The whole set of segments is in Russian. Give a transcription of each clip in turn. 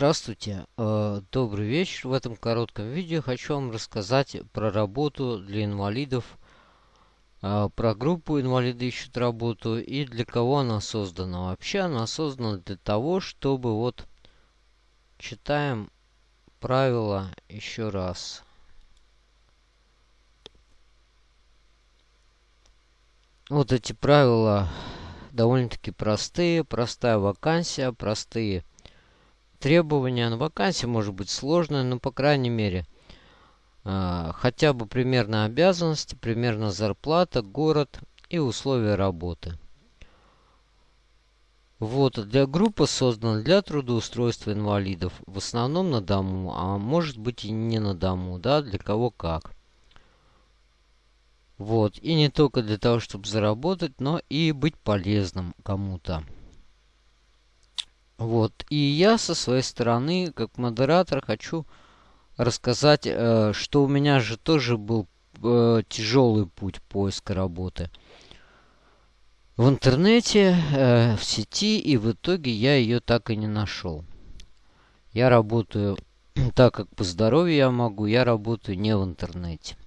Здравствуйте, э, добрый вечер. В этом коротком видео хочу вам рассказать про работу для инвалидов, э, про группу «Инвалиды ищут работу» и для кого она создана. Вообще она создана для того, чтобы вот читаем правила еще раз. Вот эти правила довольно-таки простые. Простая вакансия, простые требования на вакансии может быть сложное, но по крайней мере э, хотя бы примерно обязанности, примерно зарплата, город и условия работы. Вот, для группы создана для трудоустройства инвалидов, в основном на дому, а может быть и не на дому, да, для кого как. Вот, и не только для того, чтобы заработать, но и быть полезным кому-то. Вот. И я со своей стороны, как модератор, хочу рассказать, э, что у меня же тоже был э, тяжелый путь поиска работы. В интернете, э, в сети, и в итоге я ее так и не нашел. Я работаю так, как по здоровью я могу, я работаю не в интернете.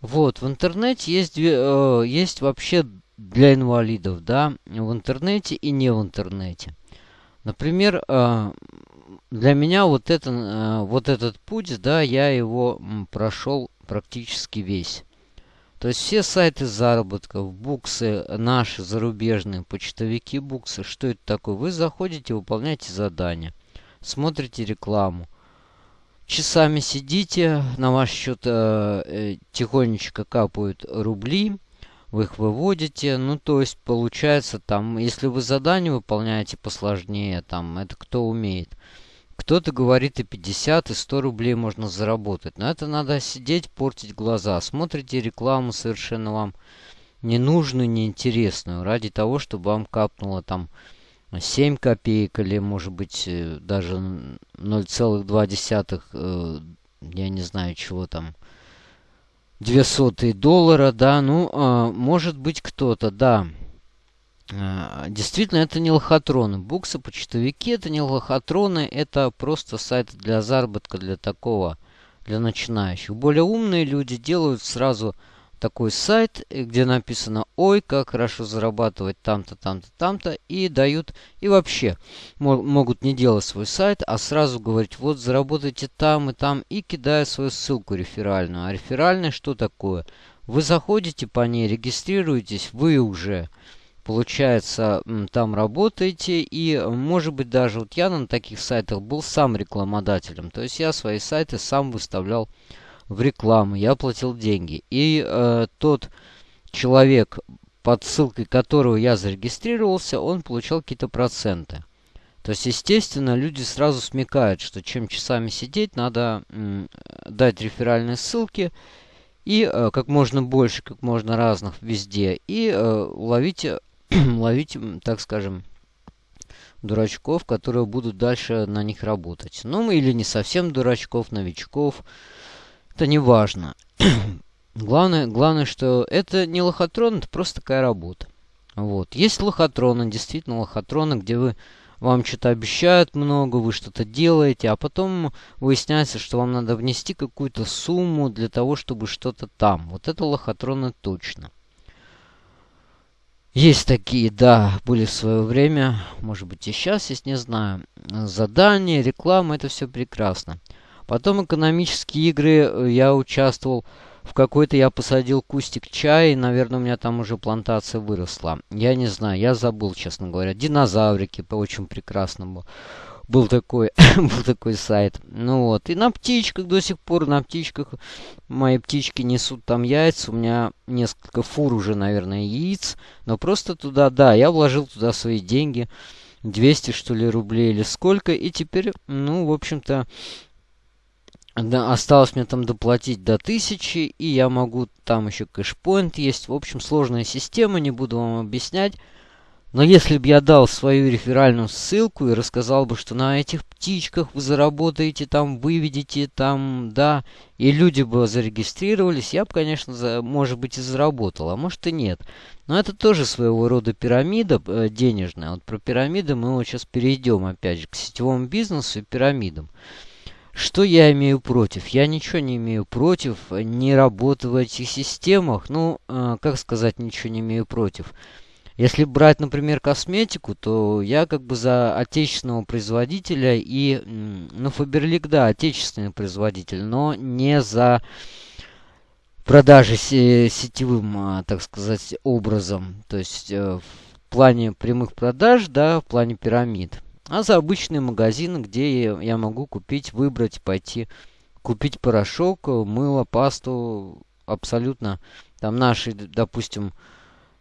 Вот, в интернете есть, э, есть вообще для инвалидов, да, в интернете и не в интернете. Например, э, для меня вот, это, э, вот этот путь, да, я его прошел практически весь. То есть все сайты заработков, буксы наши зарубежные, почтовики буксы, что это такое? Вы заходите, выполняете задание, смотрите рекламу, часами сидите, на ваш счет э, э, тихонечко капают рубли, вы их выводите. Ну, то есть, получается, там, если вы задание выполняете посложнее, там, это кто умеет. Кто-то говорит и 50, и 100 рублей можно заработать. Но это надо сидеть, портить глаза. Смотрите рекламу совершенно вам ненужную, неинтересную. Ради того, чтобы вам капнуло там 7 копеек или, может быть, э, даже 0,2, э, я не знаю, чего там, две сотые доллара, да, ну, э, может быть кто-то, да. Э, действительно, это не лохотроны. Буксы, почтовики это не лохотроны, это просто сайт для заработка, для такого, для начинающих. Более умные люди делают сразу такой сайт, э, где написано «Ой, как хорошо зарабатывать там-то, там-то, там-то» и дают, и вообще могут не делать свой сайт, а сразу говорить «Вот, заработайте там и там» и кидая свою ссылку реферальную. А реферальная что такое? Вы заходите по ней, регистрируетесь, вы уже получается, там работаете, и, может быть, даже вот я на таких сайтах был сам рекламодателем, то есть я свои сайты сам выставлял в рекламу, я платил деньги. И э, тот человек, под ссылкой которого я зарегистрировался, он получал какие-то проценты. То есть, естественно, люди сразу смекают, что чем часами сидеть, надо дать реферальные ссылки и э, как можно больше, как можно разных везде. И э, ловить, ловить, так скажем, дурачков, которые будут дальше на них работать. Ну, или не совсем дурачков, новичков. Это не важно. главное, главное, что это не лохотрон, это просто такая работа. Вот. Есть лохотроны, действительно лохотроны, где вы вам что-то обещают много, вы что-то делаете, а потом выясняется, что вам надо внести какую-то сумму для того, чтобы что-то там. Вот это лохотроны точно. Есть такие, да, были в свое время, может быть и сейчас есть, не знаю. Задания, реклама, это все прекрасно. Потом экономические игры э, я участвовал. В какой-то я посадил кустик чая, и, наверное, у меня там уже плантация выросла. Я не знаю, я забыл, честно говоря. Динозаврики, по очень прекрасному. Был такой, был такой сайт. Ну вот. И на птичках до сих пор, на птичках мои птички несут там яйца. У меня несколько фур уже, наверное, яиц. Но просто туда, да, я вложил туда свои деньги. 200, что ли, рублей или сколько. И теперь, ну, в общем-то, да, осталось мне там доплатить до 1000, и я могу, там еще кэшпоинт есть. В общем, сложная система, не буду вам объяснять. Но если бы я дал свою реферальную ссылку и рассказал бы, что на этих птичках вы заработаете, там выведете, там, да, и люди бы зарегистрировались, я бы, конечно, за, может быть, и заработал, а может и нет. Но это тоже своего рода пирамида э, денежная. Вот про пирамиды мы вот сейчас перейдем, опять же, к сетевому бизнесу и пирамидам. Что я имею против? Я ничего не имею против не работы в этих системах. Ну, э, как сказать, ничего не имею против. Если брать, например, косметику, то я как бы за отечественного производителя и, ну, Фаберлик, да, отечественный производитель, но не за продажи сетевым, а, так сказать, образом. То есть э, в плане прямых продаж, да, в плане пирамид. А за обычные магазины, где я могу купить, выбрать, пойти купить порошок, мыло, пасту, абсолютно там наши, допустим,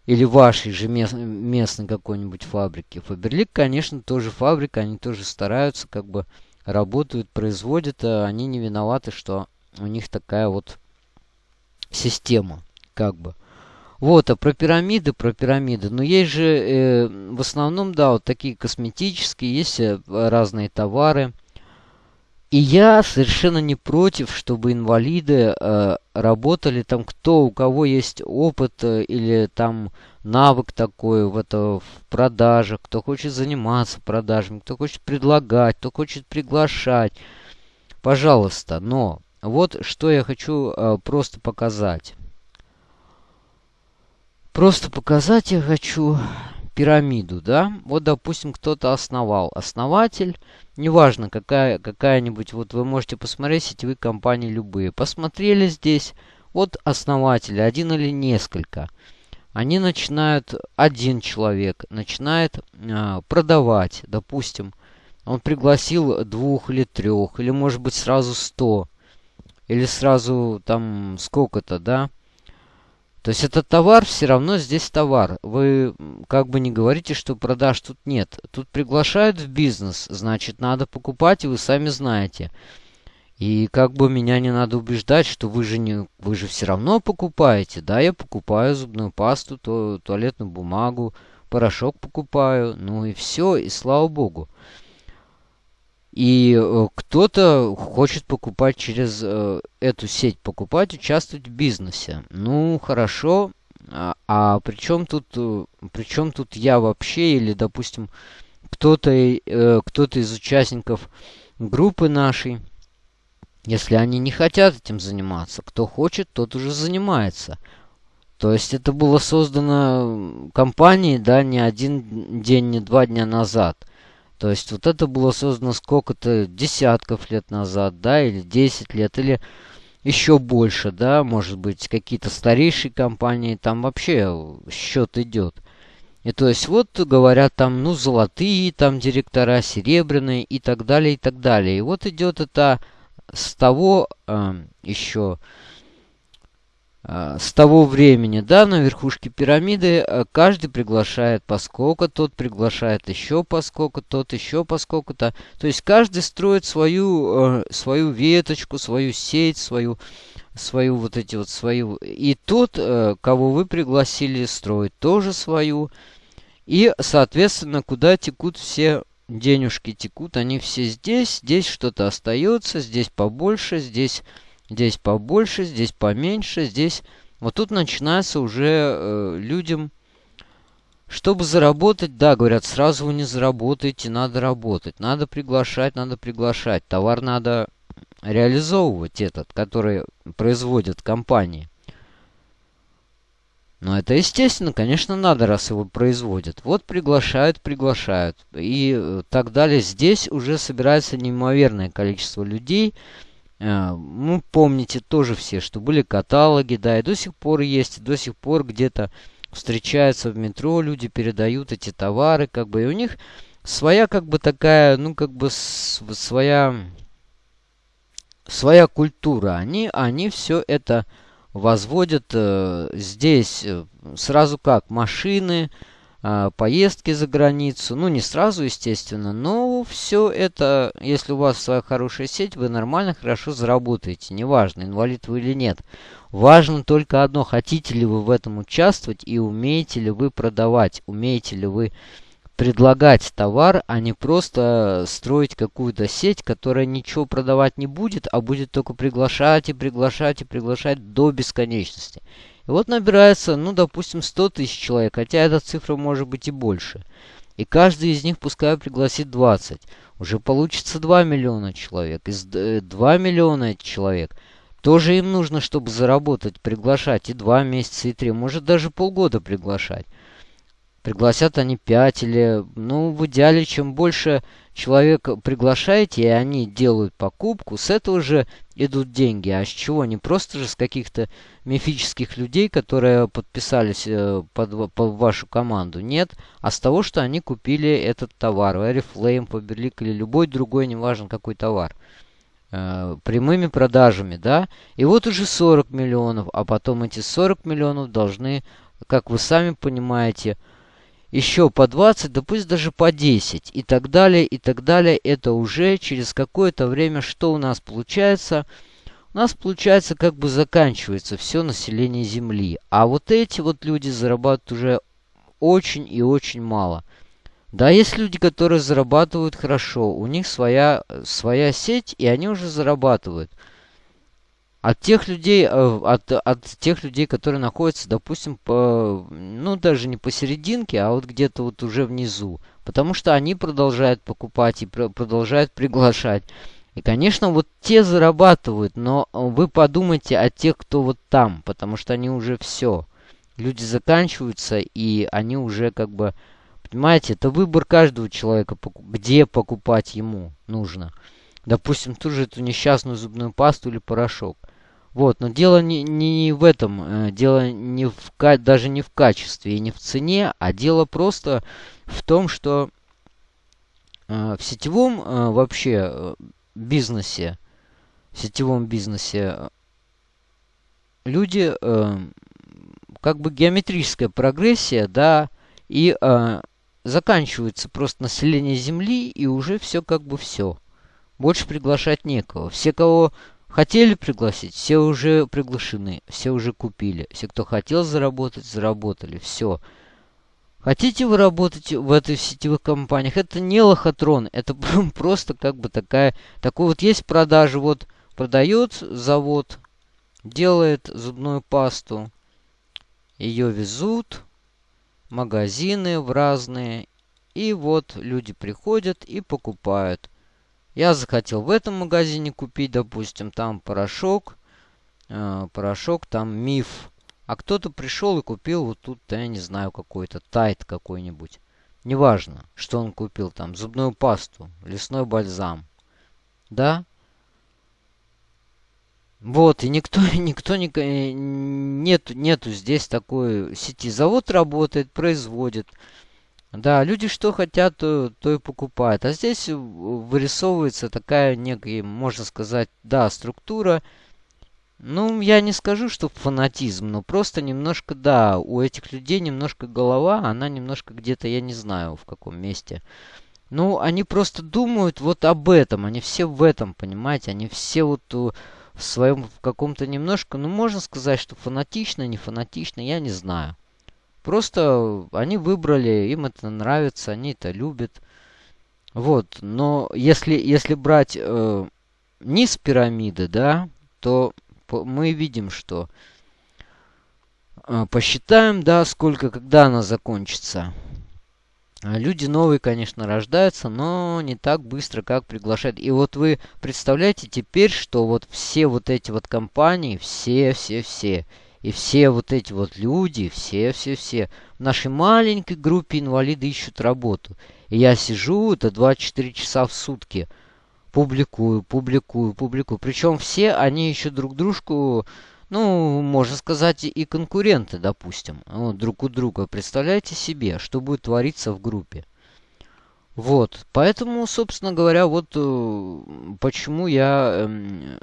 или вашей же мест, местной какой-нибудь фабрики. Фаберлик, конечно, тоже фабрика, они тоже стараются, как бы работают, производят, а они не виноваты, что у них такая вот система, как бы. Вот, а про пирамиды, про пирамиды. Но есть же э, в основном, да, вот такие косметические, есть э, разные товары. И я совершенно не против, чтобы инвалиды э, работали там, кто, у кого есть опыт э, или там навык такой в, это, в продажах, кто хочет заниматься продажами, кто хочет предлагать, кто хочет приглашать. Пожалуйста, но вот что я хочу э, просто показать. Просто показать я хочу пирамиду, да? Вот, допустим, кто-то основал. Основатель, неважно, какая, какая-нибудь, вот вы можете посмотреть сетевые компании любые. Посмотрели здесь, вот основатель, один или несколько. Они начинают, один человек начинает э, продавать, допустим, он пригласил двух или трех, или может быть сразу сто, или сразу там сколько-то, да? То есть это товар, все равно здесь товар. Вы как бы не говорите, что продаж тут нет. Тут приглашают в бизнес, значит, надо покупать, и вы сами знаете. И как бы меня не надо убеждать, что вы же, не, вы же все равно покупаете. Да, я покупаю зубную пасту, то, туалетную бумагу, порошок покупаю. Ну и все, и слава богу. И э, кто-то хочет покупать через э, эту сеть, покупать, участвовать в бизнесе. Ну, хорошо. А, а при чем тут, э, при чем тут я вообще, или, допустим, кто-то э, кто из участников группы нашей, если они не хотят этим заниматься, кто хочет, тот уже занимается. То есть это было создано компанией, да, не один день, не два дня назад – то есть вот это было создано сколько-то десятков лет назад, да, или 10 лет, или еще больше, да, может быть, какие-то старейшие компании, там вообще счет идет. И то есть вот говорят там, ну, золотые там директора, серебряные и так далее, и так далее. И вот идет это с того э, еще а, с того времени, да, на верхушке пирамиды а, каждый приглашает поскольку, тот приглашает еще поскольку, тот еще поскольку-то. То есть каждый строит свою, э, свою веточку, свою сеть, свою, свою вот эти вот свою. И тот, э, кого вы пригласили, строит тоже свою. И, соответственно, куда текут все денежки текут, они все здесь, здесь что-то остается, здесь побольше, здесь Здесь побольше, здесь поменьше, здесь... Вот тут начинается уже э, людям... Чтобы заработать, да, говорят, сразу вы не заработаете, надо работать. Надо приглашать, надо приглашать. Товар надо реализовывать этот, который производят компании. Но это естественно, конечно, надо, раз его производят. Вот приглашают, приглашают. И э, так далее. Здесь уже собирается неимоверное количество людей, ну, помните тоже все, что были каталоги, да, и до сих пор есть, до сих пор где-то встречаются в метро, люди передают эти товары, как бы, и у них своя, как бы, такая, ну, как бы, своя, своя культура. Они, они все это возводят э, здесь, э, сразу как, машины, а, поездки за границу. Ну, не сразу, естественно, но все это, если у вас своя хорошая сеть, вы нормально, хорошо заработаете. Неважно, инвалид вы или нет. Важно только одно, хотите ли вы в этом участвовать и умеете ли вы продавать, умеете ли вы предлагать товар, а не просто строить какую-то сеть, которая ничего продавать не будет, а будет только приглашать и приглашать и приглашать до бесконечности. И вот набирается, ну, допустим, 100 тысяч человек, хотя эта цифра может быть и больше. И каждый из них пускай пригласит 20. Уже получится 2 миллиона человек. Из 2 э, миллиона человек тоже им нужно, чтобы заработать, приглашать и 2 месяца, и 3, может даже полгода приглашать. Пригласят они 5 или, ну, в идеале, чем больше человек приглашаете, и они делают покупку, с этого же идут деньги. А с чего? Не просто же с каких-то мифических людей, которые подписались э, под, под вашу команду. Нет, а с того, что они купили этот товар. Oriflame, Faberlic или любой другой, неважно какой товар. Э, прямыми продажами, да. И вот уже 40 миллионов, а потом эти 40 миллионов должны, как вы сами понимаете, еще по 20, да пусть даже по 10 и так далее, и так далее. Это уже через какое-то время что у нас получается? У нас получается как бы заканчивается все население Земли. А вот эти вот люди зарабатывают уже очень и очень мало. Да, есть люди, которые зарабатывают хорошо. У них своя, своя сеть, и они уже зарабатывают. От тех людей, э, от, от тех людей, которые находятся, допустим, по, ну, даже не посерединке, а вот где-то вот уже внизу. Потому что они продолжают покупать и продолжают приглашать. И, конечно, вот те зарабатывают, но вы подумайте о тех, кто вот там, потому что они уже все. Люди заканчиваются, и они уже как бы... Понимаете, это выбор каждого человека, где покупать ему нужно. Допустим, ту же эту несчастную зубную пасту или порошок. Вот, но дело не, не в этом, э, дело не в, даже не в качестве и не в цене, а дело просто в том, что э, в сетевом э, вообще бизнесе, в сетевом бизнесе люди, как бы геометрическая прогрессия, да, и заканчивается просто население Земли, и уже все как бы все. Больше приглашать некого. Все, кого Хотели пригласить, все уже приглашены, все уже купили. Все, кто хотел заработать, заработали. Все. Хотите вы работать в этой сетевых компаниях? Это не лохотрон, это просто как бы такая... Такой вот есть продажа, вот продает завод, делает зубную пасту, ее везут, магазины в разные, и вот люди приходят и покупают. Я захотел в этом магазине купить, допустим, там порошок. Э, порошок, там миф. А кто-то пришел и купил вот тут, я не знаю, какой-то тайт какой-нибудь. Неважно, что он купил там. Зубную пасту, лесной бальзам. Да? Вот, и никто, никто не, э, нет, нету здесь такой сети. Завод работает, производит. Да, люди что хотят, то, то и покупают. А здесь вырисовывается такая некая, можно сказать, да, структура. Ну, я не скажу, что фанатизм, но просто немножко, да, у этих людей немножко голова, она немножко где-то, я не знаю, в каком месте. Ну, они просто думают вот об этом, они все в этом, понимаете, они все вот в своем каком-то немножко, ну, можно сказать, что фанатично, не фанатично, я не знаю. Просто они выбрали, им это нравится, они это любят. Вот, но если, если брать э, низ пирамиды, да, то мы видим, что э, посчитаем, да, сколько, когда она закончится. Люди новые, конечно, рождаются, но не так быстро, как приглашают. И вот вы представляете теперь, что вот все вот эти вот компании, все, все, все, и все вот эти вот люди, все-все-все в нашей маленькой группе инвалиды ищут работу. И я сижу, это 24 часа в сутки, публикую, публикую, публикую. Причем все они ищут друг дружку, ну, можно сказать, и конкуренты, допустим, друг у друга. Представляете себе, что будет твориться в группе. Вот, поэтому, собственно говоря, вот э, почему я эм,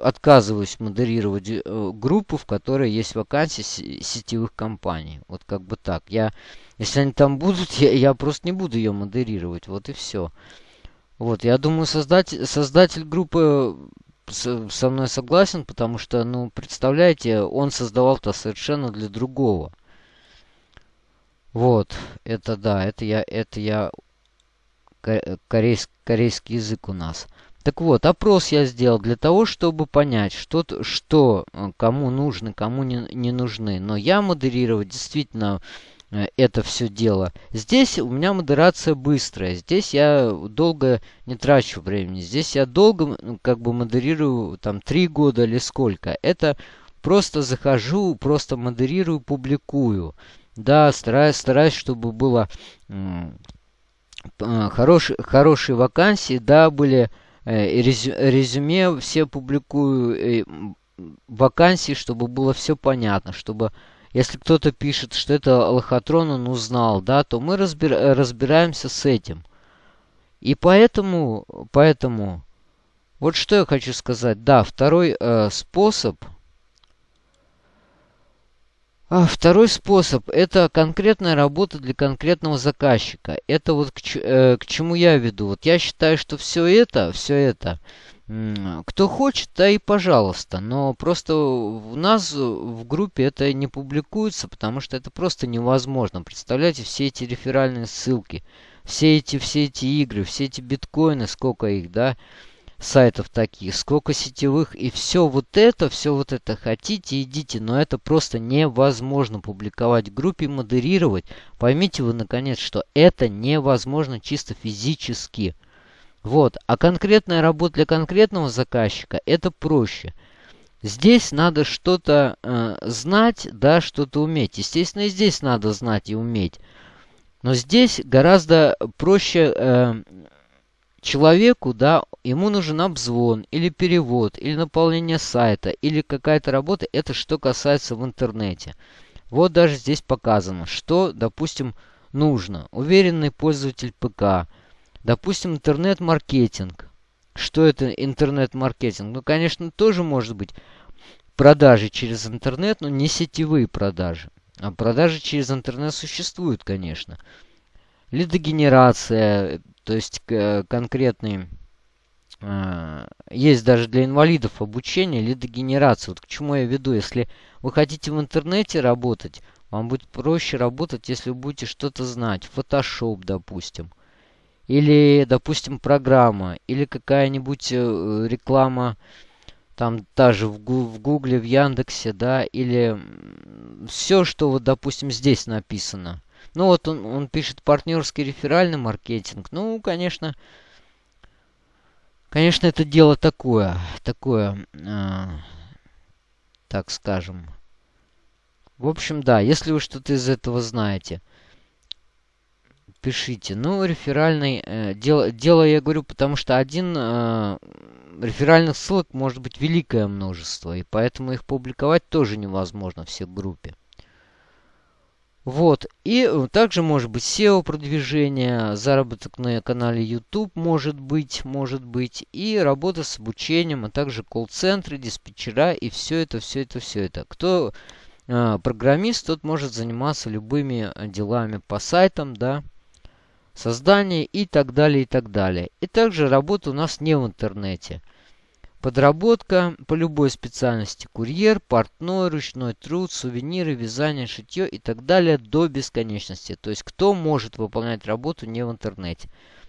отказываюсь модерировать э, группу, в которой есть вакансии сетевых компаний. Вот как бы так. Я, если они там будут, я, я просто не буду ее модерировать. Вот и все. Вот, я думаю, создатель, создатель группы со мной согласен, потому что, ну, представляете, он создавал-то совершенно для другого. Вот, это да, это я, это я корейск, корейский язык у нас. Так вот, опрос я сделал для того, чтобы понять, что, что э, кому нужны, кому не, не нужны. Но я модерировать действительно э, это все дело. Здесь у меня модерация быстрая. Здесь я долго не трачу времени. Здесь я долго как бы модерирую там три года или сколько. Это просто захожу, просто модерирую, публикую. Да, стараюсь, стараюсь, чтобы было Э, хорошие, хорошие вакансии, да, были э, резюме все публикую, вакансии, чтобы было все понятно, чтобы если кто-то пишет, что это лохотрон он узнал, да, то мы разбир, разбираемся с этим. И поэтому, поэтому, вот что я хочу сказать. Да, второй э, способ – а второй способ – это конкретная работа для конкретного заказчика. Это вот к, э, к чему я веду. Вот я считаю, что все это, все это, кто хочет, да и пожалуйста. Но просто у нас в группе это не публикуется, потому что это просто невозможно. Представляете, все эти реферальные ссылки, все эти, все эти игры, все эти биткоины, сколько их, да, сайтов таких, сколько сетевых, и все вот это, все вот это хотите, идите, но это просто невозможно публиковать в группе, модерировать. Поймите вы, наконец, что это невозможно чисто физически. Вот, а конкретная работа для конкретного заказчика, это проще. Здесь надо что-то э, знать, да, что-то уметь. Естественно, и здесь надо знать и уметь. Но здесь гораздо проще э, человеку, да, ему нужен обзвон или перевод, или наполнение сайта, или какая-то работа, это что касается в интернете. Вот даже здесь показано, что, допустим, нужно. Уверенный пользователь ПК, допустим, интернет-маркетинг. Что это интернет-маркетинг? Ну, конечно, тоже может быть продажи через интернет, но не сетевые продажи. А продажи через интернет существуют, конечно. Лидогенерация, то есть конкретный э, есть даже для инвалидов обучение лидогенерации. Вот к чему я веду. Если вы хотите в интернете работать, вам будет проще работать, если вы будете что-то знать. Photoshop, допустим. Или, допустим, программа. Или какая-нибудь э, реклама, там даже в, в Гугле, в Яндексе, да. Или все, что вот, допустим, здесь написано. Ну вот он, он пишет партнерский реферальный маркетинг. Ну, конечно, конечно, это дело такое, такое, э, так скажем. В общем, да, если вы что-то из этого знаете, пишите. Ну, реферальный, э, дело, дело я говорю, потому что один э, реферальных ссылок может быть великое множество, и поэтому их публиковать тоже невозможно все в группе. Вот. И э, также может быть SEO-продвижение, заработок на канале YouTube может быть, может быть. И работа с обучением, а также колл-центры, диспетчера и все это, все это, все это. Кто э, программист, тот может заниматься любыми э, делами по сайтам, да, создание и так далее, и так далее. И также работа у нас не в интернете. Подработка по любой специальности. Курьер, портной, ручной труд, сувениры, вязание, шитье и так далее до бесконечности. То есть кто может выполнять работу не в интернете.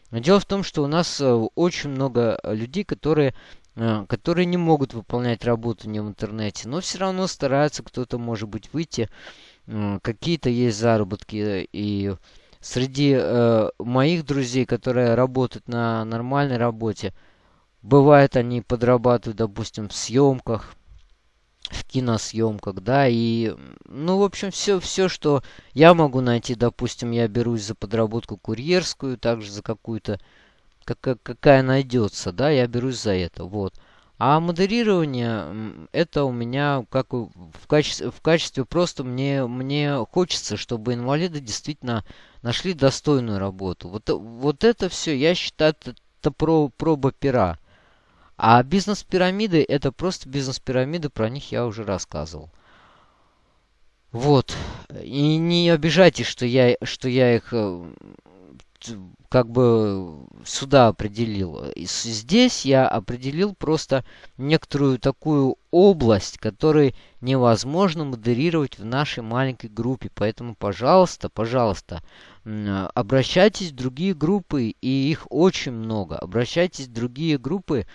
Но дело в том, что у нас э, очень много людей, которые, э, которые не могут выполнять работу не в интернете. Но все равно стараются, кто-то может быть выйти. Какие-то есть заработки. И среди э, моих друзей, которые работают на нормальной работе, Бывает, они подрабатывают, допустим, в съемках, в киносъемках, да, и, ну, в общем, все, все, что я могу найти, допустим, я берусь за подработку курьерскую, также за какую-то, как, какая найдется, да, я берусь за это, вот. А модерирование, это у меня как в качестве, в качестве просто мне, мне хочется, чтобы инвалиды действительно нашли достойную работу. Вот, вот это все, я считаю, это про, проба пера. А бизнес-пирамиды это просто бизнес-пирамиды, про них я уже рассказывал. Вот. И не обижайтесь, что я, что я их э, как бы сюда определил. Здесь я определил просто некоторую такую область, которую невозможно модерировать в нашей маленькой группе. Поэтому, пожалуйста, пожалуйста, обращайтесь в другие группы, и их очень много. Обращайтесь в другие группы,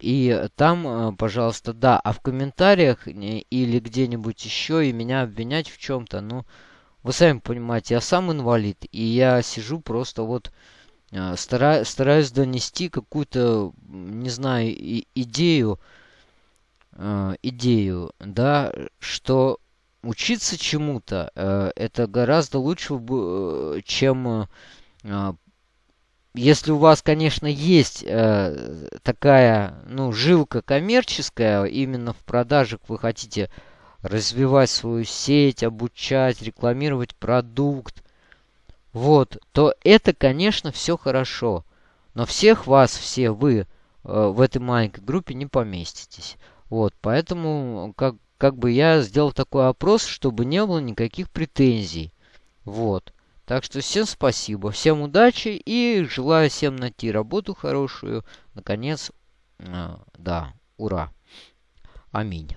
и там, э, пожалуйста, да. А в комментариях или где-нибудь еще и меня обвинять в чем-то, ну, вы сами понимаете, я сам инвалид, и я сижу просто вот э, стара, стараюсь донести какую-то, не знаю, идею, э, идею, да, что учиться чему-то э, это гораздо лучше, э, чем э, если у вас, конечно, есть э, такая, ну, жилка коммерческая, именно в продажах вы хотите развивать свою сеть, обучать, рекламировать продукт, вот, то это, конечно, все хорошо. Но всех вас, все вы э, в этой маленькой группе не поместитесь. Вот, поэтому как, как бы я сделал такой опрос, чтобы не было никаких претензий. Вот. Так что всем спасибо, всем удачи и желаю всем найти работу хорошую. Наконец, э, да, ура. Аминь.